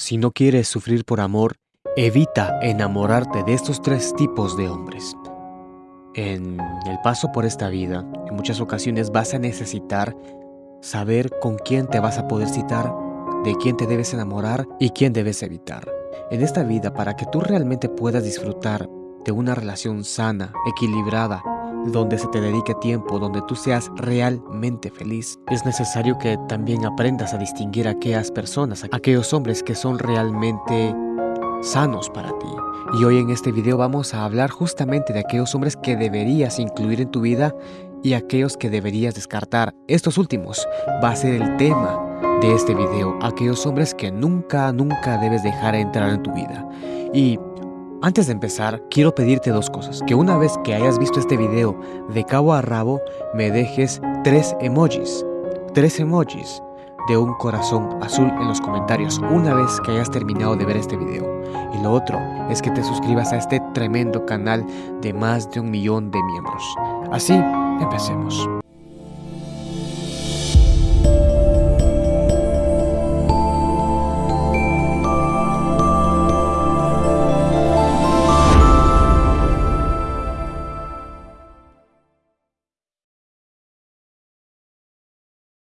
Si no quieres sufrir por amor, evita enamorarte de estos tres tipos de hombres. En el paso por esta vida, en muchas ocasiones vas a necesitar saber con quién te vas a poder citar, de quién te debes enamorar y quién debes evitar. En esta vida, para que tú realmente puedas disfrutar de una relación sana, equilibrada, donde se te dedique tiempo, donde tú seas realmente feliz. Es necesario que también aprendas a distinguir aquellas personas, aquellos hombres que son realmente sanos para ti. Y hoy en este video vamos a hablar justamente de aquellos hombres que deberías incluir en tu vida y aquellos que deberías descartar. Estos últimos va a ser el tema de este video, aquellos hombres que nunca, nunca debes dejar entrar en tu vida. Y antes de empezar, quiero pedirte dos cosas. Que una vez que hayas visto este video de cabo a rabo, me dejes tres emojis. Tres emojis de un corazón azul en los comentarios una vez que hayas terminado de ver este video. Y lo otro es que te suscribas a este tremendo canal de más de un millón de miembros. Así, empecemos.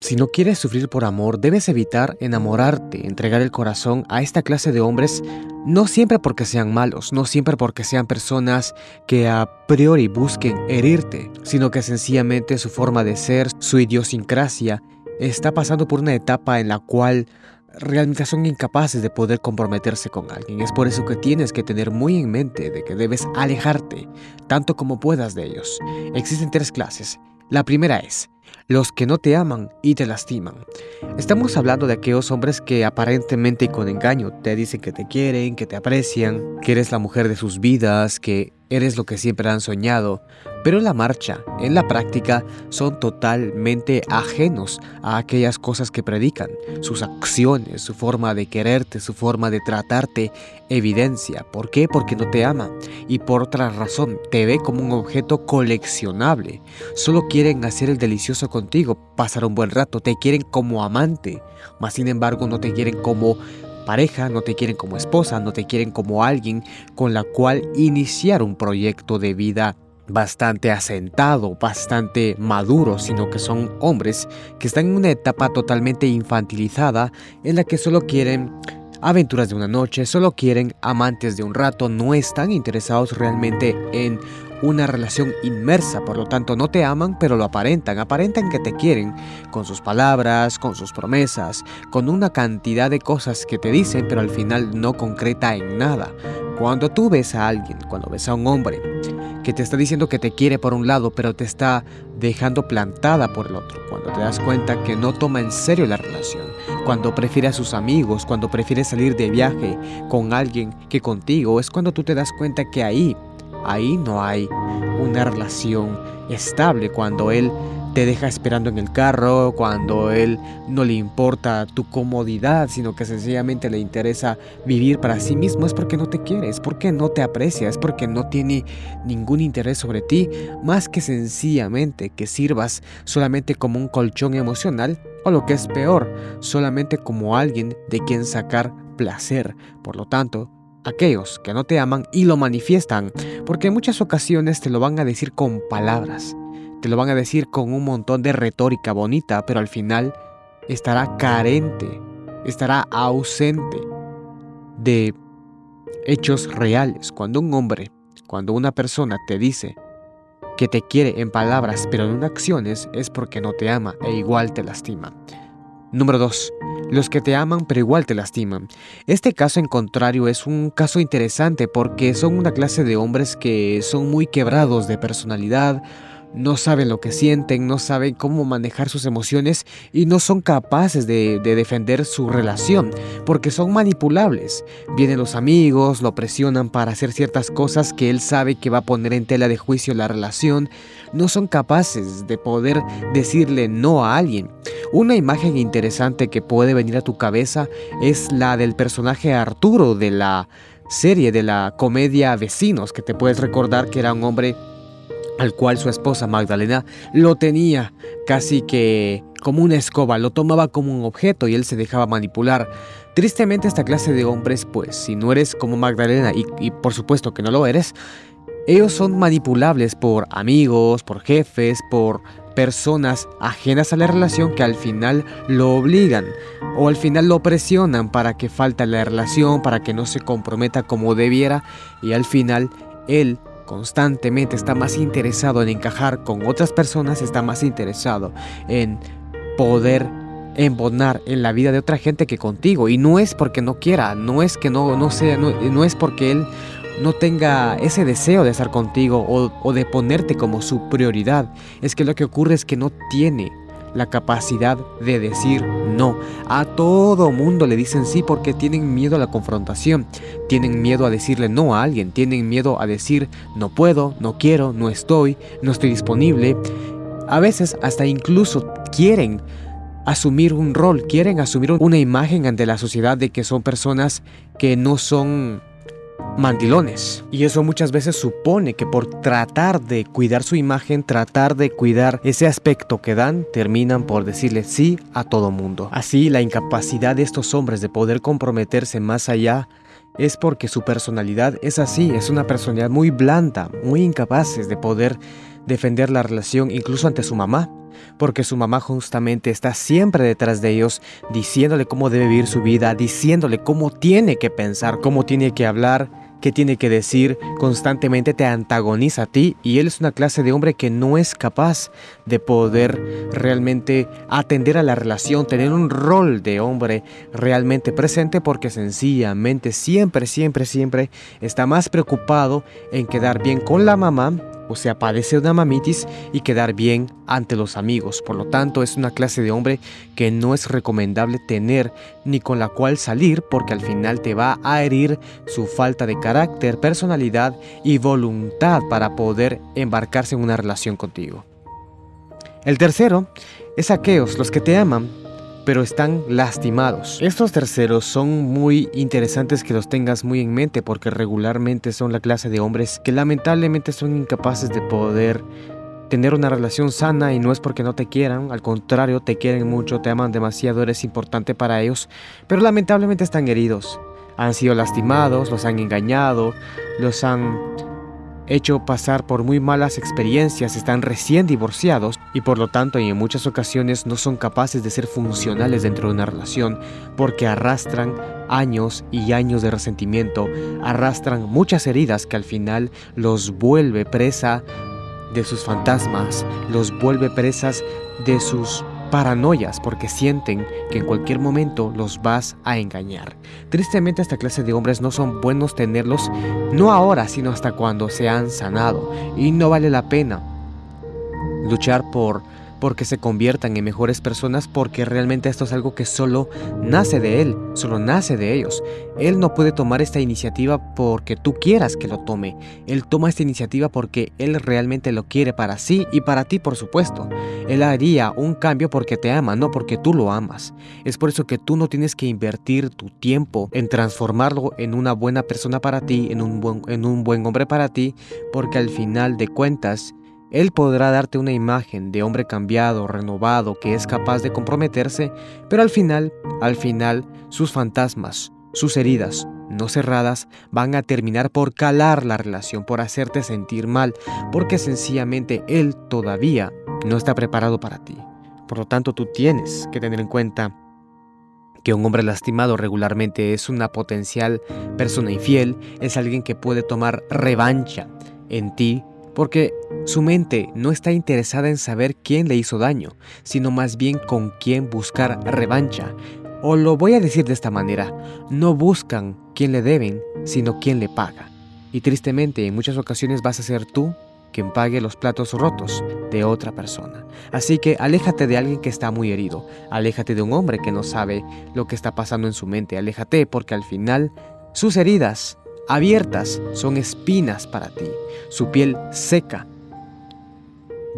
Si no quieres sufrir por amor, debes evitar enamorarte, entregar el corazón a esta clase de hombres, no siempre porque sean malos, no siempre porque sean personas que a priori busquen herirte, sino que sencillamente su forma de ser, su idiosincrasia, está pasando por una etapa en la cual realmente son incapaces de poder comprometerse con alguien. Es por eso que tienes que tener muy en mente de que debes alejarte tanto como puedas de ellos. Existen tres clases. La primera es los que no te aman y te lastiman. Estamos hablando de aquellos hombres que aparentemente y con engaño te dicen que te quieren, que te aprecian, que eres la mujer de sus vidas, que eres lo que siempre han soñado, pero en la marcha, en la práctica, son totalmente ajenos a aquellas cosas que predican. Sus acciones, su forma de quererte, su forma de tratarte, evidencia. ¿Por qué? Porque no te ama. Y por otra razón, te ve como un objeto coleccionable. Solo quieren hacer el delicioso contigo, pasar un buen rato, te quieren como amante, mas sin embargo no te quieren como pareja, no te quieren como esposa, no te quieren como alguien con la cual iniciar un proyecto de vida bastante asentado, bastante maduro, sino que son hombres que están en una etapa totalmente infantilizada en la que solo quieren aventuras de una noche, solo quieren amantes de un rato, no están interesados realmente en una relación inmersa, por lo tanto no te aman, pero lo aparentan, aparentan que te quieren, con sus palabras, con sus promesas, con una cantidad de cosas que te dicen, pero al final no concreta en nada. Cuando tú ves a alguien, cuando ves a un hombre, que te está diciendo que te quiere por un lado, pero te está dejando plantada por el otro, cuando te das cuenta que no toma en serio la relación, cuando prefiere a sus amigos, cuando prefiere salir de viaje con alguien que contigo, es cuando tú te das cuenta que ahí Ahí no hay una relación estable cuando él te deja esperando en el carro, cuando él no le importa tu comodidad, sino que sencillamente le interesa vivir para sí mismo, es porque no te quiere, es porque no te aprecia, es porque no tiene ningún interés sobre ti, más que sencillamente que sirvas solamente como un colchón emocional, o lo que es peor, solamente como alguien de quien sacar placer. Por lo tanto, aquellos que no te aman y lo manifiestan, porque en muchas ocasiones te lo van a decir con palabras, te lo van a decir con un montón de retórica bonita, pero al final estará carente, estará ausente de hechos reales. Cuando un hombre, cuando una persona te dice que te quiere en palabras, pero en acciones, es porque no te ama e igual te lastima. Número 2. Los que te aman pero igual te lastiman. Este caso en contrario es un caso interesante porque son una clase de hombres que son muy quebrados de personalidad, no saben lo que sienten, no saben cómo manejar sus emociones y no son capaces de, defender su relación porque son manipulables. Vienen los amigos, lo presionan para hacer ciertas cosas que él sabe que va a poner en tela de juicio la relación. No son capaces de poder decirle no a alguien. Una imagen interesante que puede venir a tu cabeza es la del personaje Arturo de la serie de la comedia Vecinos, que te puedes recordar que era un hombre al cual su esposa Magdalena lo tenía casi que como una escoba, lo tomaba como un objeto y él se dejaba manipular. Tristemente esta clase de hombres, pues si no eres como Magdalena y, por supuesto que no lo eres, ellos son manipulables por amigos, por jefes, por personas ajenas a la relación que al final lo obligan o al final lo presionan para que falte la relación, para que no se comprometa como debiera y al final él constantemente está más interesado en encajar con otras personas, está más interesado en poder embonar en la vida de otra gente que contigo y no es porque no quiera, no es que no, no sea, no, es porque él no tenga ese deseo de estar contigo o, de ponerte como su prioridad. Es que lo que ocurre es que no tiene la capacidad de decir no. A todo mundo le dicen sí porque tienen miedo a la confrontación, tienen miedo a decirle no a alguien, tienen miedo a decir no puedo, no quiero, no estoy, no estoy disponible. A veces hasta incluso quieren asumir un rol, quieren asumir una imagen ante la sociedad de que son personas que no son mandilones. Y eso muchas veces supone que por tratar de cuidar su imagen, tratar de cuidar ese aspecto que dan, terminan por decirle sí a todo mundo. Así, la incapacidad de estos hombres de poder comprometerse más allá es porque su personalidad es así, es una personalidad muy blanda, muy incapaces de poder defender la relación incluso ante su mamá, porque su mamá justamente está siempre detrás de ellos, diciéndole cómo debe vivir su vida, diciéndole cómo tiene que pensar, cómo tiene que hablar, qué tiene que decir, constantemente te antagoniza a ti y él es una clase de hombre que no es capaz de poder realmente atender a la relación, tener un rol de hombre realmente presente porque sencillamente siempre, siempre, siempre está más preocupado en quedar bien con la mamá o sea, padece una mamitis y quedar bien ante los amigos. Por lo tanto, es una clase de hombre que no es recomendable tener ni con la cual salir porque al final te va a herir su falta de carácter, personalidad y voluntad para poder embarcarse en una relación contigo. El tercero es aquellos los que te aman pero están lastimados. Estos terceros son muy interesantes que los tengas muy en mente porque regularmente son la clase de hombres que lamentablemente son incapaces de poder tener una relación sana y no es porque no te quieran, al contrario, te quieren mucho, te aman demasiado, eres importante para ellos, pero lamentablemente están heridos. Han sido lastimados, los han engañado, los han hecho pasar por muy malas experiencias, están recién divorciados y por lo tanto en muchas ocasiones no son capaces de ser funcionales dentro de una relación porque arrastran años y años de resentimiento, arrastran muchas heridas que al final los vuelve presa de sus fantasmas, los vuelve presas de sus paranoias porque sienten que en cualquier momento los vas a engañar. Tristemente esta clase de hombres no son buenos tenerlos no ahora sino hasta cuando se han sanado y no vale la pena luchar por porque se conviertan en mejores personas porque realmente esto es algo que solo nace de él, solo nace de ellos. Él no puede tomar esta iniciativa porque tú quieras que lo tome. Él toma esta iniciativa porque él realmente lo quiere para sí y para ti, por supuesto. Él haría un cambio porque te ama, no porque tú lo amas. Es por eso que tú no tienes que invertir tu tiempo en transformarlo en una buena persona para ti, en un buen, en un buen hombre para ti, porque al final de cuentas, él podrá darte una imagen de hombre cambiado, renovado, que es capaz de comprometerse, pero al final, al final, sus fantasmas, sus heridas no cerradas van a terminar por calar la relación, por hacerte sentir mal, porque sencillamente Él todavía no está preparado para ti. Por lo tanto, tú tienes que tener en cuenta que un hombre lastimado regularmente es una potencial persona infiel, es alguien que puede tomar revancha en ti porque su mente no está interesada en saber quién le hizo daño, sino más bien con quién buscar revancha. O lo voy a decir de esta manera, no buscan quién le deben, sino quién le paga. Y tristemente en muchas ocasiones vas a ser tú quien pague los platos rotos de otra persona. Así que aléjate de alguien que está muy herido, aléjate de un hombre que no sabe lo que está pasando en su mente, aléjate porque al final sus heridas abiertas son espinas para ti. Su piel seca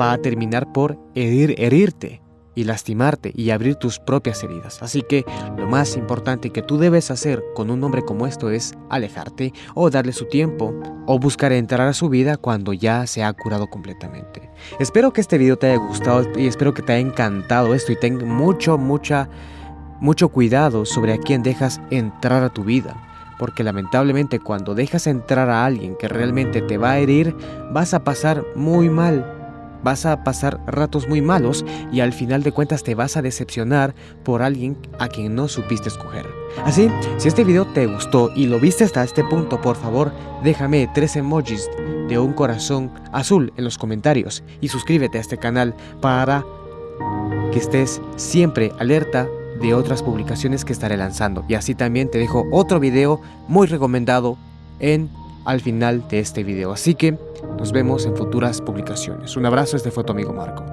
va a terminar por herir, herirte y lastimarte y abrir tus propias heridas. Así que lo más importante que tú debes hacer con un hombre como esto es alejarte o darle su tiempo o buscar entrar a su vida cuando ya se ha curado completamente. Espero que este video te haya gustado y espero que te haya encantado esto y ten mucho, mucha, mucho cuidado sobre a quién dejas entrar a tu vida. Porque lamentablemente cuando dejas entrar a alguien que realmente te va a herir, vas a pasar muy mal vas a pasar ratos muy malos y al final de cuentas te vas a decepcionar por alguien a quien no supiste escoger. Así, si este video te gustó y lo viste hasta este punto, por favor, déjame tres emojis de un corazón azul en los comentarios y suscríbete a este canal para que estés siempre alerta de otras publicaciones que estaré lanzando. Y así también te dejo otro video muy recomendado en al final de este video. Así que nos vemos en futuras publicaciones. Un abrazo, este fue tu amigo Marco.